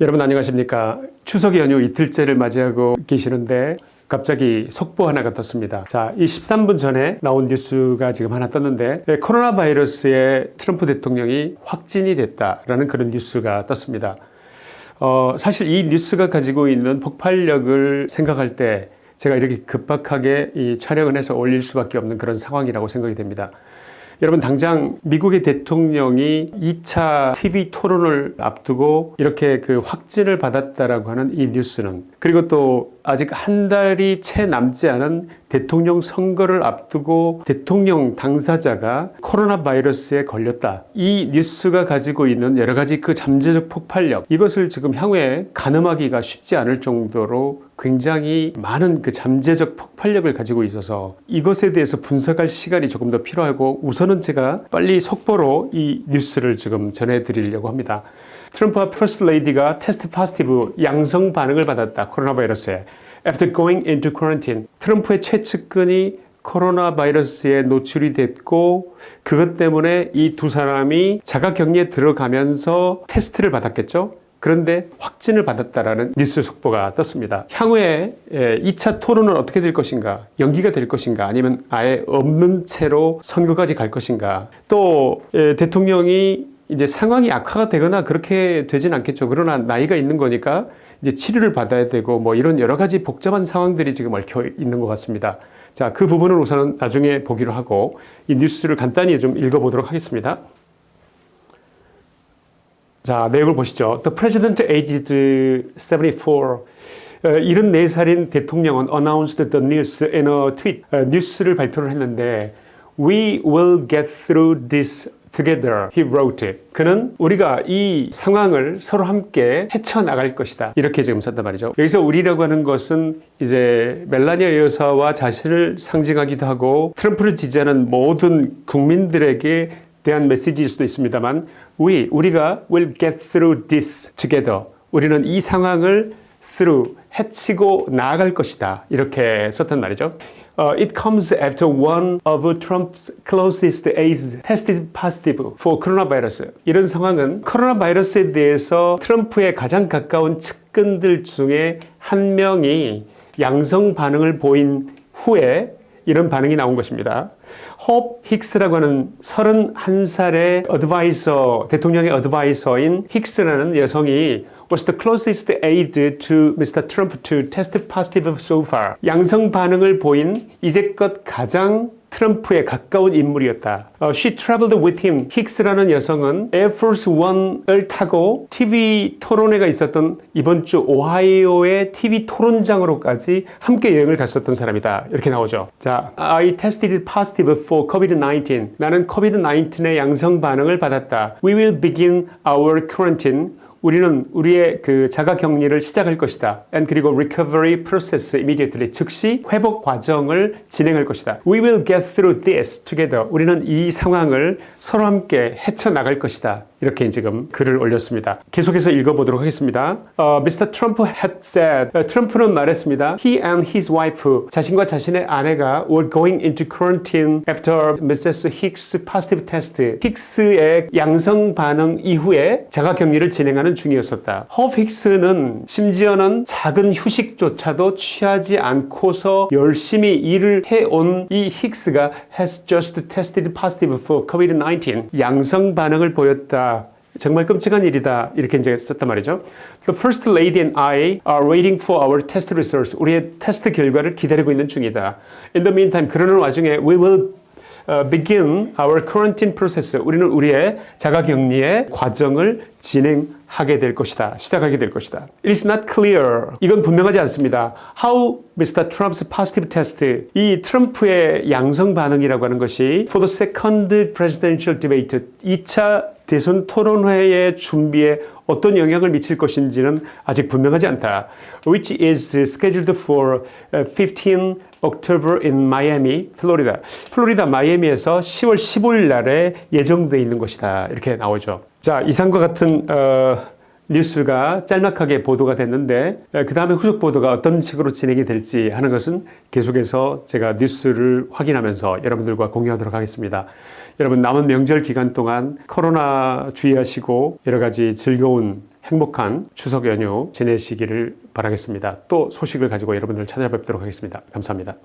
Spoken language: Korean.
여러분 안녕하십니까? 추석 연휴 이틀째를 맞이하고 계시는데 갑자기 속보 하나가 떴습니다. 자, 이 13분 전에 나온 뉴스가 지금 하나 떴는데 예, 코로나 바이러스에 트럼프 대통령이 확진이 됐다라는 그런 뉴스가 떴습니다. 어, 사실 이 뉴스가 가지고 있는 폭발력을 생각할 때 제가 이렇게 급박하게 이 촬영을 해서 올릴 수밖에 없는 그런 상황이라고 생각이 됩니다 여러분 당장 미국의 대통령이 2차 TV 토론을 앞두고 이렇게 그 확진을 받았다라고 하는 이 뉴스는 그리고 또 아직 한 달이 채 남지 않은 대통령 선거를 앞두고 대통령 당사자가 코로나 바이러스에 걸렸다. 이 뉴스가 가지고 있는 여러 가지 그 잠재적 폭발력 이것을 지금 향후에 가늠하기가 쉽지 않을 정도로 굉장히 많은 그 잠재적 폭발력을 가지고 있어서 이것에 대해서 분석할 시간이 조금 더 필요하고 우선은 제가 빨리 속보로 이 뉴스를 지금 전해드리려고 합니다. 트럼프와 퍼스트 레이디가 test positive 양성 반응을 받았다. 코로나 바이러스에. After going into quarantine. 트럼프의 최측근이 코로나 바이러스에 노출이 됐고 그것 때문에 이 두 사람이 자가격리에 들어가면서 테스트를 받았겠죠. 그런데 확진을 받았다라는 뉴스 속보가 떴습니다. 향후에 2차 토론은 어떻게 될 것인가 연기가 될 것인가 아니면 아예 없는 채로 선거까지 갈 것인가 또 대통령이 이제 상황이 악화가 되거나 그렇게 되진 않겠죠. 그러나 나이가 있는 거니까 이제 치료를 받아야 되고 뭐 이런 여러 가지 복잡한 상황들이 지금 얽혀 있는 것 같습니다. 자, 그 부분은 우선은 나중에 보기로 하고 이 뉴스를 간단히 좀 읽어보도록 하겠습니다. 자, 내용을 보시죠. The president aged 74 74살인 대통령은 announced the news in a tweet. 뉴스를 발표를 했는데 We will get through this together he wrote 그는 우리가 이 상황을 서로 함께 헤쳐나갈 것이다. 이렇게 지금 썼단 말이죠. 여기서 우리라고 하는 것은 이제 멜라니아 여사와 자신을 상징하기도 하고 트럼프를 지지하는 모든 국민들에게 대한 메시지일 수도 있습니다만 we, 우리가 will get through this together. 우리는 이 상황을 through, 해치고 나아갈 것이다. 이렇게 썼단 말이죠 Uh, it comes after one of Trump's closest aides tested positive for coronavirus. 이런 상황은 코로나 바이러스에 대해서 트럼프의 가장 가까운 측근들 중에 한 명이 양성 반응을 보인 후에 이런 반응이 나온 것입니다. 홉 힉스라고 하는 31살의 어드바이서, 대통령의 어드바이서인 힉스라는 여성이 was the closest aide to Mr. Trump to test positive so far. 양성 반응을 보인 이제껏 가장 트럼프에 가까운 인물이었다. Uh, she traveled with him. 힉스라는 여성은 Force One을 타고 TV 토론회가 있었던 이번 주 오하이오의 TV 토론장으로까지 함께 여행을 갔었던 사람이다. 이렇게 나오죠. 자, I tested positive for COVID-19. 나는 COVID-19의 양성 반응을 받았다. We will begin our quarantine 우리는 우리의 그 자가 격리를 시작할 것이다. And 그리고 recovery process immediately 즉시 회복 과정을 진행할 것이다. We will get through this together. 우리는 이 상황을 서로 함께 헤쳐나갈 것이다. 이렇게 지금 글을 올렸습니다. 계속해서 읽어보도록 하겠습니다. Uh, Mr. Trump had said, uh, 트럼프는 말했습니다. He and his wife, 자신과 자신의 아내가 were going into quarantine after Mrs. Hicks positive test. 힉스의 양성 반응 이후에 자가격리를 진행하는 중이었었다. 허 힉스는 심지어는 작은 휴식조차도 취하지 않고서 열심히 일을 해온 이 힉스가 has just tested positive for COVID-19. 양성 반응을 보였다. 정말 끔찍한 일이다 이렇게 이제 썼단 말이죠. The first lady and I are waiting for our test results. 우리의 테스트 결과를 기다리고 있는 중이다. In the meantime, 그러는 와중에 we will begin our quarantine process. 우리는 우리의 자가격리의 과정을 진행 하게 될 것이다. 시작하게 될 것이다. It is not clear. 이건 분명하지 않습니다. How Mr. Trump's positive test, 이 트럼프의 양성 반응이라고 하는 것이 for the second presidential debate, 2차 대선 토론회의 준비에 어떤 영향을 미칠 것인지는 아직 분명하지 않다. Which is scheduled for 15 October in Miami, 플로리다. 플로리다 마이애미에서 10월 15일 날에 예정되어 있는 것이다. 이렇게 나오죠. 자, 이상과 같은 어, 뉴스가 짤막하게 보도가 됐는데 그 다음에 후속 보도가 어떤 식으로 진행이 될지 하는 것은 계속해서 제가 뉴스를 확인하면서 여러분들과 공유하도록 하겠습니다. 여러분 남은 명절 기간 동안 코로나 주의하시고 여러 가지 즐거운 행복한 추석 연휴 지내시기를 바라겠습니다. 또 소식을 가지고 여러분들 찾아뵙도록 하겠습니다. 감사합니다.